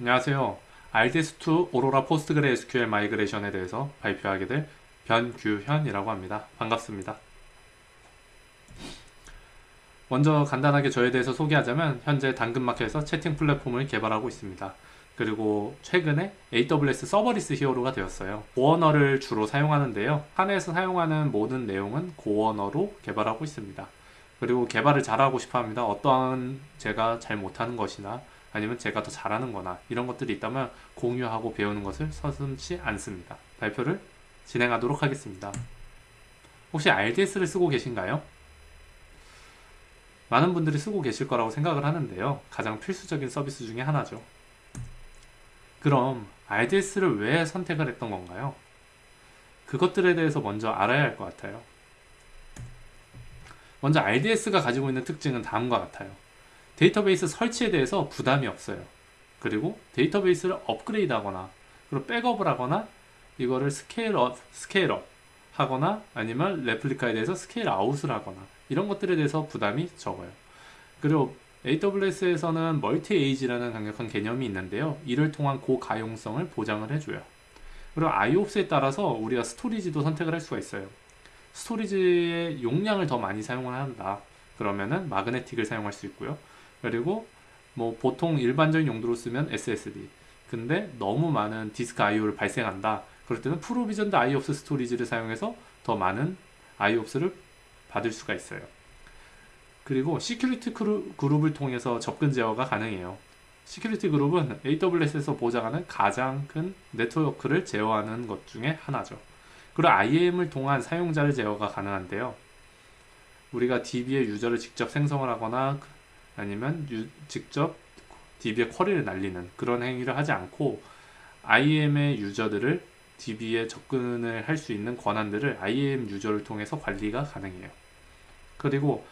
안녕하세요. RDS2 오로라 포스트그레 SQL 마이그레이션에 대해서 발표하게 될 변규현이라고 합니다. 반갑습니다. 먼저 간단하게 저에 대해서 소개하자면 현재 당근마켓에서 채팅 플랫폼을 개발하고 있습니다. 그리고 최근에 AWS Serverless Hero가 되었어요. Go언어를 주로 사용하는데요. 한에서 사용하는 모든 내용은 Go언어로 개발하고 있습니다. 그리고 개발을 잘하고 싶어 합니다. 어떠한 제가 잘 못하는 것이나 아니면 제가 더 잘하는 거나 이런 것들이 있다면 공유하고 배우는 것을 서슴지 않습니다. 발표를 진행하도록 하겠습니다. 혹시 RDS를 쓰고 계신가요? 많은 분들이 쓰고 계실 거라고 생각을 하는데요. 가장 필수적인 서비스 중에 하나죠. 그럼 RDS를 왜 선택을 했던 건가요? 그것들에 대해서 먼저 알아야 할 것 같아요. 먼저 RDS가 가지고 있는 특징은 다음과 같아요. 데이터베이스 설치에 대해서 부담이 없어요. 그리고 데이터베이스를 업그레이드 하거나 그리고 백업을 하거나 이거를 scale up, scale up 하거나 아니면 replica에 대해서 scale out을 하거나 이런 것들에 대해서 부담이 적어요. 그리고 AWS에서는 Multi-AZ라는 강력한 개념이 있는데요. 이를 통한 고가용성을 보장을 해줘요. 그리고 IOPS에 따라서 우리가 storage도 선택을 할 수가 있어요. Storage의 용량을 더 많이 사용을 한다. 그러면은 magnetic을 사용할 수 있고요. 그리고 뭐 보통 일반적인 용도로 쓰면 SSD 근데 너무 많은 disk IO를 발생한다. 그럴 때는 프로비전드 IOPS 스토리지를 사용해서 더 많은 IOPS를 받을 수가 있어요. 그리고 security group을 통해서 접근 제어가 가능해요. Security group은 AWS에서 보장하는 가장 큰 네트워크를 제어하는 것 중에 하나죠. 그리고 IAM을 통한 사용자를 제어가 가능한데요. 우리가 DB의 user를 직접 생성을 하거나 아니면 유, 직접 DB에 쿼리를 날리는 그런 행위를 하지 않고 IAM의 user들을 DB에 접근을 할 수 있는 권한들을 IAM user를 통해서 관리가 가능해요. 그리고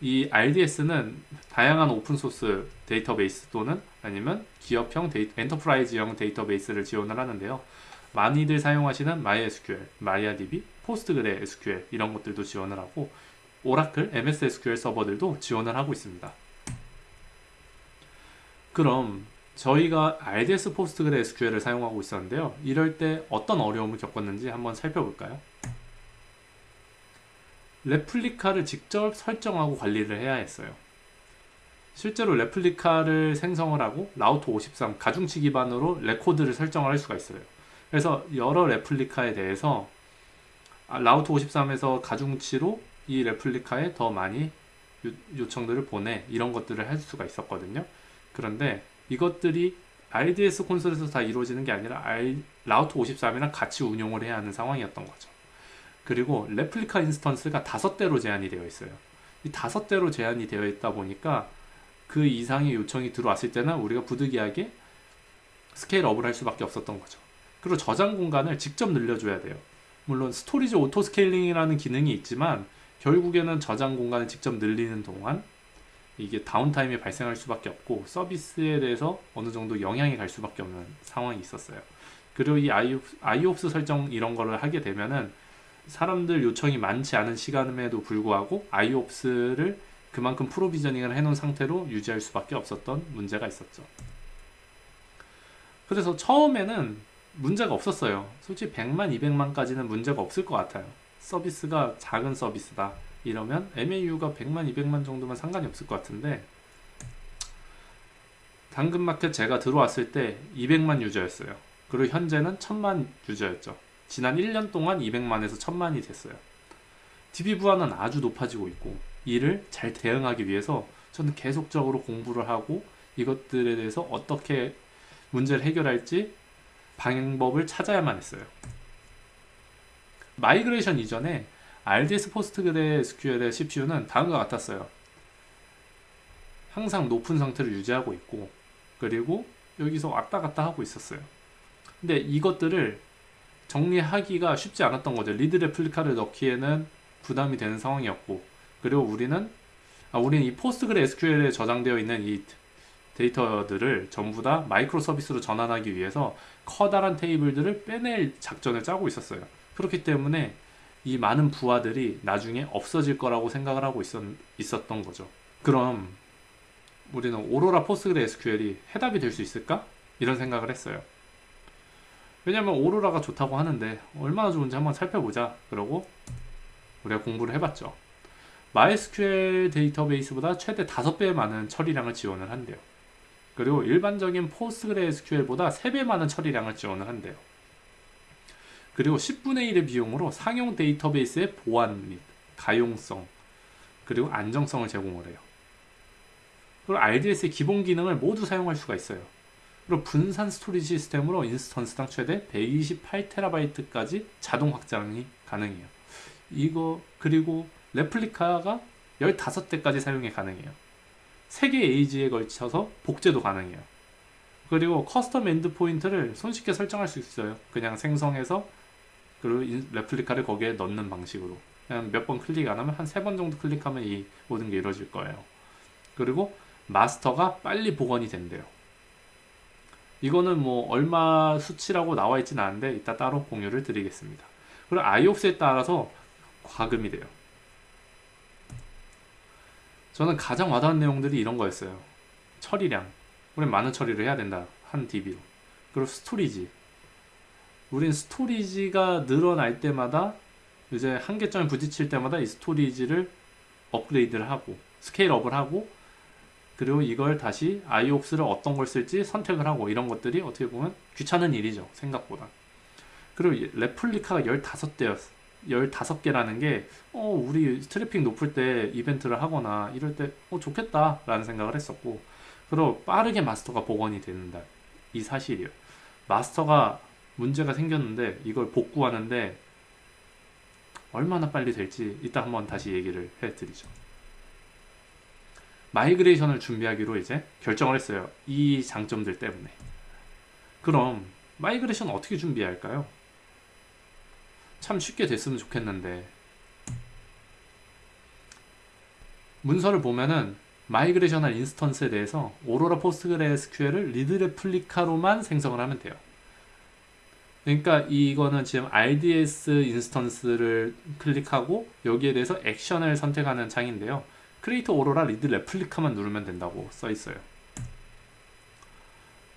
이 RDS는 다양한 open source 데이터베이스 또는 아니면 기업형 데이, enterprise형 데이터베이스를 지원을 하는데요. 많이들 사용하시는 MySQL, MariaDB, PostgreSQL SQL 이런 것들도 지원을 하고 Oracle, MS SQL 서버들도 지원을 하고 있습니다. 그럼 저희가 RDS PostgreSQL을 사용하고 있었는데요. 이럴 때 어떤 어려움을 겪었는지 한번 살펴볼까요? replica를 직접 설정하고 관리를 해야 했어요. 실제로 replica를 생성을 하고 Route 53 가중치 기반으로 레코드를 설정을 할 수가 있어요. 그래서 여러 replica에 대해서 아, Route 53에서 가중치로 이 replica에 더 많이 요청들을 보내 이런 것들을 할 수가 있었거든요. 그런데 이것들이 RDS 콘솔에서 다 이루어지는 게 아니라 R, Route 53이랑 같이 운용을 해야 하는 상황이었던 거죠. 그리고 replica instance가 다섯 대로 제한이 되어 있어요. 이 다섯 대로 제한이 되어 있다 보니까 그 이상의 요청이 들어왔을 때는 우리가 부득이하게 scale up을 할 수밖에 없었던 거죠. 그리고 저장 공간을 직접 늘려줘야 돼요. 물론 storage auto scaling이라는 기능이 있지만 결국에는 저장 공간을 직접 늘리는 동안 이게 downtime이 발생할 수밖에 없고 서비스에 대해서 어느 정도 영향이 갈 수밖에 없는 상황이 있었어요. 그리고 이 IOPS 설정 이런 거를 하게 되면은 사람들 요청이 많지 않은 시간임에도 불구하고 IOPS를 그만큼 provisioning을 해놓은 상태로 유지할 수밖에 없었던 문제가 있었죠. 그래서 처음에는 문제가 없었어요. 솔직히 100만, 200만까지는 문제가 없을 것 같아요. 서비스가 작은 서비스다. 이러면 MAU가 100만 200만 정도면 상관이 없을 것 같은데 당근마켓 제가 들어왔을 때 200만 유저였어요. 그리고 현재는 1000만 유저였죠. 지난 1년 동안 200만에서 1000만이 됐어요. DB 부하는 아주 높아지고 있고 이를 잘 대응하기 위해서 저는 계속적으로 공부를 하고 이것들에 대해서 어떻게 문제를 해결할지 방법을 찾아야만 했어요. migration 이전에 RDS PostgreSQL의 CPU는 다음과 같았어요. 항상 높은 상태를 유지하고 있고 그리고 여기서 왔다 갔다 하고 있었어요. 근데 이것들을 정리하기가 쉽지 않았던 거죠. read replica를 넣기에는 부담이 되는 상황이었고 그리고 우리는 아, 우리는 이 PostgreSQL에 저장되어 있는 이 데이터들을 전부 다 microservice로 전환하기 위해서 커다란 테이블들을 빼낼 작전을 짜고 있었어요. 그렇기 때문에 이 많은 부하들이 나중에 없어질 거라고 생각을 하고 있었, 있었던 거죠. 그럼 우리는 Aurora PostgreSQL이 해답이 될 수 있을까? 이런 생각을 했어요. 왜냐면 Aurora가 좋다고 하는데 얼마나 좋은지 한번 살펴보자. 그러고 우리가 공부를 해봤죠. MySQL 데이터베이스보다 최대 5배 많은 처리량을 지원을 한대요. 그리고 일반적인 PostgreSQL보다 3배 많은 처리량을 지원을 한대요. 그리고 10분의 1의 비용으로 상용 데이터베이스의 보안 및 가용성 그리고 안정성을 제공을 해요. 그리고 RDS의 기본 기능을 모두 사용할 수가 있어요. 그리고 분산 storage 시스템으로 instance당 최대 128TB까지 자동 확장이 가능해요. 이거 그리고 replica가 15대까지 사용이 가능해요. 3개 AZ에 걸쳐서 복제도 가능해요. 그리고 custom endpoint를 손쉽게 설정할 수 있어요. 그냥 생성해서 그리고 replica를 거기에 넣는 방식으로 그냥 몇 번 클릭 안 하면 한 세 번 정도 클릭하면 이 모든 게 이루어질 거예요. 그리고 마스터가 빨리 복원이 된대요. 이거는 뭐 얼마 수치라고 나와 있진 않은데 이따 따로 공유를 드리겠습니다. 그리고 IO에 따라서 과금이 돼요. 저는 가장 와닿은 내용들이 이런 거였어요. 처리량. 우린 많은 처리를 해야 된다. 한 DB로. 그리고 storage. 우린 storage가 늘어날 때마다 이제 한계점에 부딪힐 때마다 이 storage를 업그레이드를 하고 scale up을 하고 그리고 이걸 다시 IOPS를 어떤 걸 쓸지 선택을 하고 이런 것들이 어떻게 보면 귀찮은 일이죠. 생각보다. 그리고 replica가 15대였어. 15개라는 게, 어, 우리 트래픽 높을 때 이벤트를 하거나 이럴 때, 어, 좋겠다. 라는 생각을 했었고, 그리고 빠르게 마스터가 복원이 된다. 이 사실이에요. 마스터가 문제가 생겼는데, 이걸 복구하는데, 얼마나 빨리 될지 이따 한번 다시 얘기를 해드리죠. migration을 준비하기로 이제 결정을 했어요. 이 장점들 때문에. 그럼 migration 어떻게 준비할까요? 참 쉽게 됐으면 좋겠는데 문서를 보면은 migration할 instance에 대해서 Aurora PostgreSQL을 read replica로만 생성을 하면 돼요. 그러니까 이거는 지금 RDS 인스턴스를 클릭하고 여기에 대해서 액션을 선택하는 창인데요. Create Aurora read replica만 누르면 된다고 써 있어요.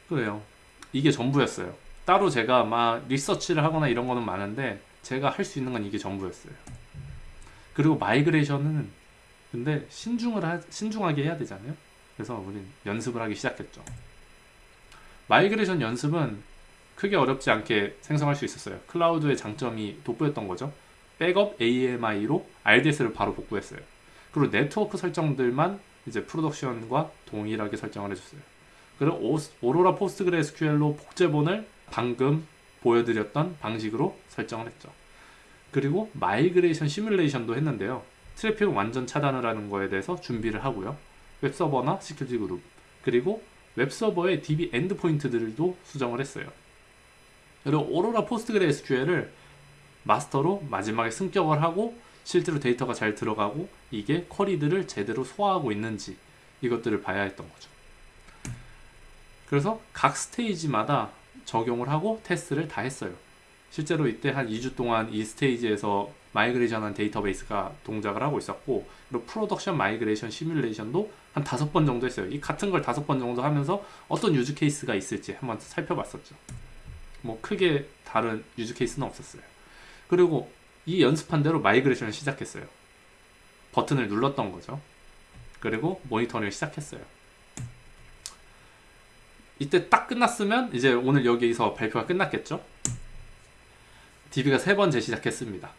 그래요. 이게 전부였어요. 따로 제가 막 리서치를 하거나 이런 거는 많은데 제가 할 수 있는 건 이게 전부였어요. 그리고 migration은 근데 신중을 하, 신중하게 해야 되잖아요. 그래서 우린 연습을 하기 시작했죠. migration 연습은 크게 어렵지 않게 생성할 수 있었어요. cloud의 장점이 돋보였던 거죠. 백업 AMI로 RDS를 바로 복구했어요. 그리고 네트워크 설정들만 이제 production과 동일하게 설정을 해줬어요. 그리고 Aurora PostgreSQL로 복제본을 방금 보여드렸던 방식으로 설정을 했죠. 그리고 migration 시뮬레이션도 했는데요. 트래픽 완전 차단을 하는 거에 대해서 준비를 하고요. 웹서버나 security group 그리고 웹서버의 DB endpoint들도 수정을 했어요. 그리고 Aurora PostgreSQL을 마스터로 마지막에 승격을 하고 실제로 데이터가 잘 들어가고 이게 query들을 제대로 소화하고 있는지 이것들을 봐야 했던 거죠. 그래서 각 스테이지마다 적용을 하고 테스트를 다 했어요. 실제로 이때 한 2주 동안 이 스테이지에서 migration한 데이터베이스가 동작을 하고 있었고 그리고 production migration 시뮬레이션도 한 다섯 번 정도 했어요. 이 같은 걸 다섯 번 정도 하면서 어떤 use case가 있을지 한번 살펴봤었죠. 뭐 크게 다른 use case는 없었어요. 그리고 이 연습한 대로 migration을 시작했어요. 버튼을 눌렀던 거죠. 그리고 모니터링을 시작했어요. 이때 딱 끝났으면 이제 오늘 여기서 발표가 끝났겠죠? DB가 세 번 재시작했습니다.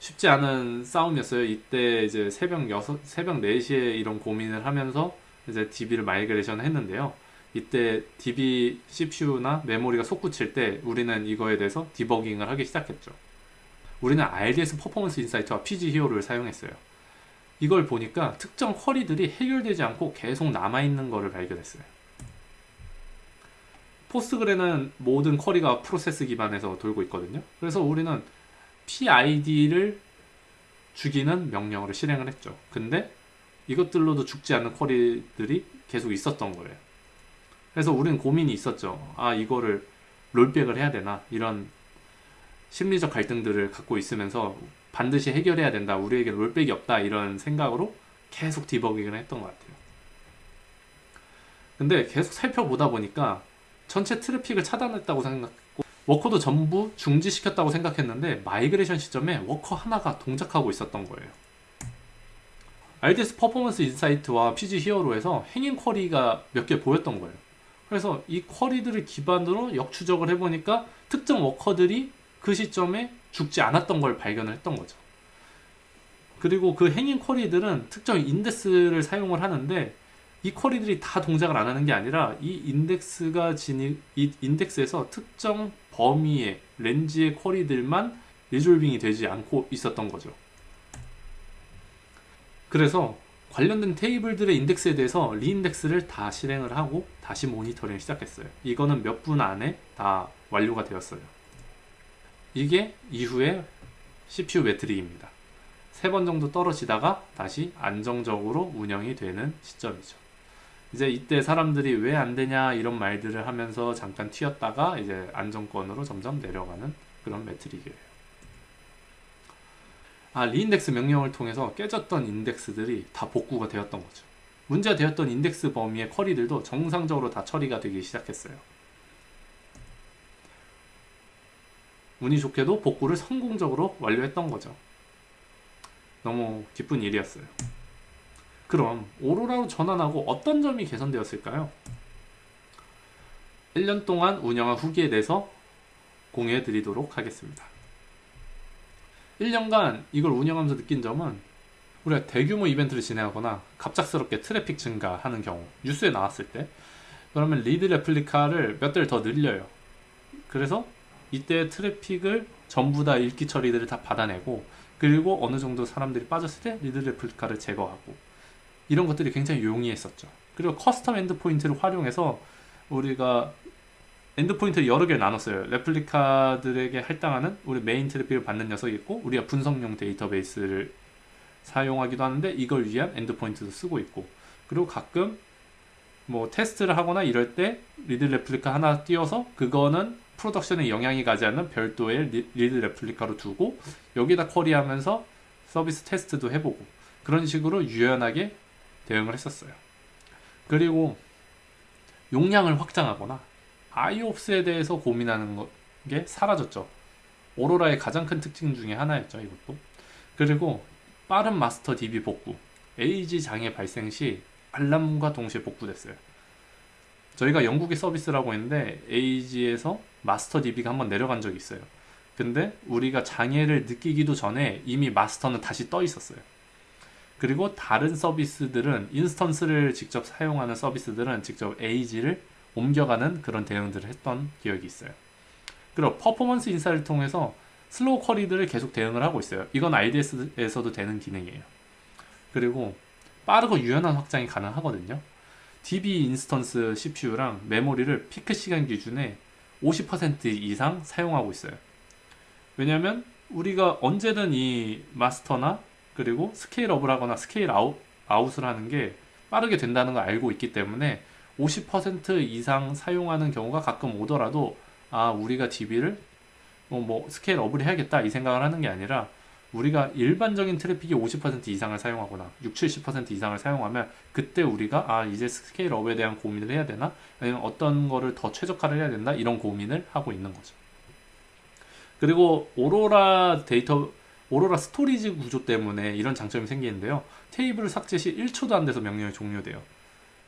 쉽지 않은 싸움이었어요. 이때 이제 새벽 6, 새벽 4시에 이런 고민을 하면서 이제 DB를 migration 했는데요. 이때 DB CPU나 메모리가 솟구칠 때 우리는 이거에 대해서 디버깅을 하기 시작했죠. 우리는 RDS 퍼포먼스 인사이트와 PG 히어로를 사용했어요. 이걸 보니까 특정 query들이 해결되지 않고 계속 남아있는 것을 발견했어요. Postgre는 모든 query가 프로세스 기반에서 돌고 있거든요. 그래서 우리는 PID를 죽이는 명령으로 실행을 했죠. 근데 이것들로도 죽지 않는 query들이 계속 있었던 거예요. 그래서 우리는 고민이 있었죠. 아, 이거를 rollback을 해야 되나? 이런 심리적 갈등들을 갖고 있으면서 반드시 해결해야 된다. 우리에게 rollback이 없다. 이런 생각으로 계속 디버깅을 했던 것 같아요. 근데 계속 살펴보다 보니까 전체 트래픽을 차단했다고 생각했고 워커도 전부 중지시켰다고 생각했는데 migration 시점에 워커 하나가 동작하고 있었던 거예요. RDS 퍼포먼스 인사이트와 PG 히어로에서 행인 쿼리가 몇 개 보였던 거예요. 그래서 이 쿼리들을 기반으로 역추적을 해보니까 특정 워커들이 그 시점에 죽지 않았던 걸 발견을 했던 거죠. 그리고 그 행인 쿼리들은 특정 인덱스를 사용을 하는데 이 쿼리들이 다 동작을 안 하는 게 아니라 이 인덱스가 지닌 이 인덱스에서 특정 범위의 렌즈의 쿼리들만 리졸빙이 되지 않고 있었던 거죠. 그래서 관련된 테이블들의 인덱스에 대해서 reindex를 다 실행을 하고 다시 모니터링을 시작했어요. 이거는 몇 분 안에 다 완료가 되었어요. 이게 이후에 CPU metric입니다. 세 번 정도 떨어지다가 다시 안정적으로 운영이 되는 시점이죠. 이제 이때 사람들이 왜 안 되냐 이런 말들을 하면서 잠깐 튀었다가 이제 안정권으로 점점 내려가는 그런 metric이에요. 아, reindex 명령을 통해서 깨졌던 인덱스들이 다 복구가 되었던 거죠. 문제가 되었던 인덱스 범위의 query들도 정상적으로 다 처리가 되기 시작했어요. 운이 좋게도 복구를 성공적으로 완료했던 거죠. 너무 기쁜 일이었어요. 그럼 Aurora로 전환하고 어떤 점이 개선되었을까요? 1년 동안 운영한 후기에 대해서 공유해 드리도록 하겠습니다. 1년간 이걸 운영하면서 느낀 점은 우리가 대규모 이벤트를 진행하거나 갑작스럽게 트래픽 증가하는 경우 뉴스에 나왔을 때 그러면 read replica를 몇 대를 더 늘려요. 그래서 이때 트래픽을 전부 다 읽기 처리들을 다 받아내고 그리고 어느 정도 사람들이 빠졌을 때 read replica를 제거하고 이런 것들이 굉장히 용이했었죠. 그리고 custom endpoint를 활용해서 우리가 endpoint를 여러 개를 나눴어요. replica들에게 할당하는 우리 메인 트래픽을 받는 녀석이 있고 우리가 분석용 데이터베이스를 사용하기도 하는데 이걸 위한 endpoint도 쓰고 있고 그리고 가끔 뭐 테스트를 하거나 이럴 때 read replica 하나 띄워서 그거는 production에 영향이 가지 않는 별도의 read replica로 두고 여기다 query하면서 서비스 테스트도 해보고 그런 식으로 유연하게 대응을 했었어요. 그리고 용량을 확장하거나 아이옵스에 대해서 고민하는 게 사라졌죠. 오로라의 가장 큰 특징 중에 하나였죠, 이것도. 그리고 빠른 마스터 DB 복구. 에이지 장애 발생 시 알람과 동시에 복구됐어요. 저희가 영국의 서비스라고 했는데 에이지에서 마스터 DB가 한번 내려간 적이 있어요. 근데 우리가 장애를 느끼기도 전에 이미 마스터는 다시 떠 있었어요. 그리고 다른 서비스들은 instance를 직접 사용하는 서비스들은 직접 AZ를 옮겨가는 그런 대응들을 했던 기억이 있어요. 그리고 퍼포먼스 인사를 통해서 slow query들을 계속 대응을 하고 있어요. 이건 RDS에서도 되는 기능이에요. 그리고 빠르고 유연한 확장이 가능하거든요. DB instance CPU랑 메모리를 peak 시간 기준에 50% 이상 사용하고 있어요. 왜냐하면 우리가 언제든 이 마스터나 그리고 scale up을 하거나 scale out, out을 하는 게 빠르게 된다는 걸 알고 있기 때문에 50% 이상 사용하는 경우가 가끔 오더라도 아 우리가 DB를 뭐, 뭐 scale up을 해야겠다 이 생각을 하는 게 아니라 우리가 일반적인 트래픽이 50% 이상을 사용하거나 60, 70% 이상을 사용하면 그때 우리가 아 이제 scale up에 대한 고민을 해야 되나 아니면 어떤 거를 더 최적화를 해야 된다 이런 고민을 하고 있는 거죠. 그리고 오로라 데이터 Aurora storage 구조 때문에 이런 장점이 생기는데요. 테이블 삭제 시 1초도 안 돼서 명령이 종료돼요.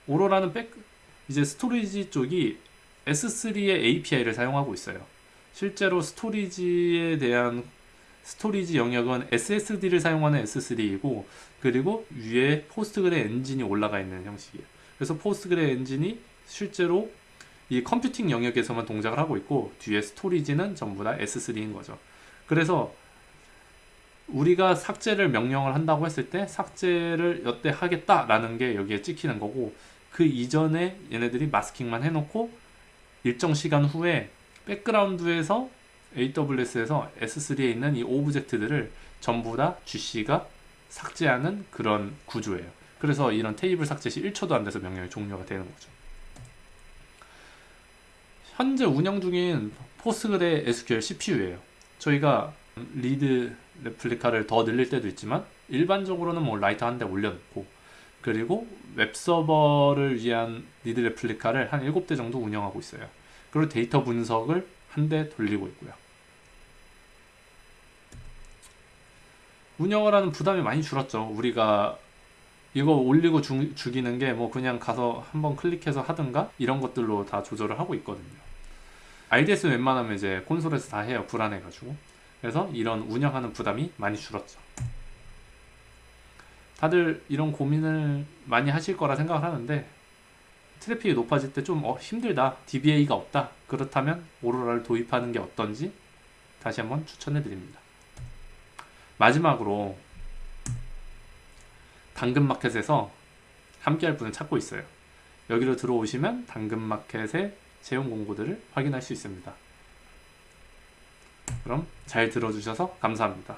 Aurora는 백, 이제 storage 쪽이 S3의 API를 사용하고 있어요. 실제로 storage에 대한 storage 영역은 SSD를 사용하는 S3이고 그리고 위에 Postgre 엔진이 올라가 있는 형식이에요. 그래서 Postgre 엔진이 실제로 이 컴퓨팅 영역에서만 동작을 하고 있고 뒤에 storage는 전부 다 S3인 거죠. 그래서 우리가 삭제를 명령을 한다고 했을 때 삭제를 여태 하겠다라는 게 여기에 찍히는 거고 그 이전에 얘네들이 masking만 해놓고 일정 시간 후에 백그라운드에서 AWS에서 S3에 있는 이 object들을 전부 다 GC가 삭제하는 그런 구조예요. 그래서 이런 테이블 삭제 시 1초도 안 돼서 명령이 종료가 되는 거죠. 현재 운영 중인 PostgreSQL CPU예요. 저희가 read replica를 더 늘릴 때도 있지만 일반적으로는 뭐 writer 한 대 올려놓고 그리고 웹서버를 위한 read replica를 한 7대 정도 운영하고 있어요. 그리고 데이터 분석을 한 대 돌리고 있고요. 운영을 하는 부담이 많이 줄었죠. 우리가 이거 올리고 주, 죽이는 게 뭐 그냥 가서 한번 클릭해서 하든가 이런 것들로 다 조절을 하고 있거든요. RDS 웬만하면 이제 콘솔에서 다 해요. 불안해가지고. 그래서 이런 운영하는 부담이 많이 줄었죠. 다들 이런 고민을 많이 하실 거라 생각을 하는데 트래픽이 높아질 때좀 어, 힘들다. DBA가 없다. 그렇다면 오로라를 도입하는 게 어떤지 다시 한번 추천해 드립니다. 마지막으로 당근마켓에서 함께 할 분을 찾고 있어요. 여기로 들어오시면 당근마켓의 채용 공고들을 확인할 수 있습니다. 그럼 잘 들어주셔서 감사합니다.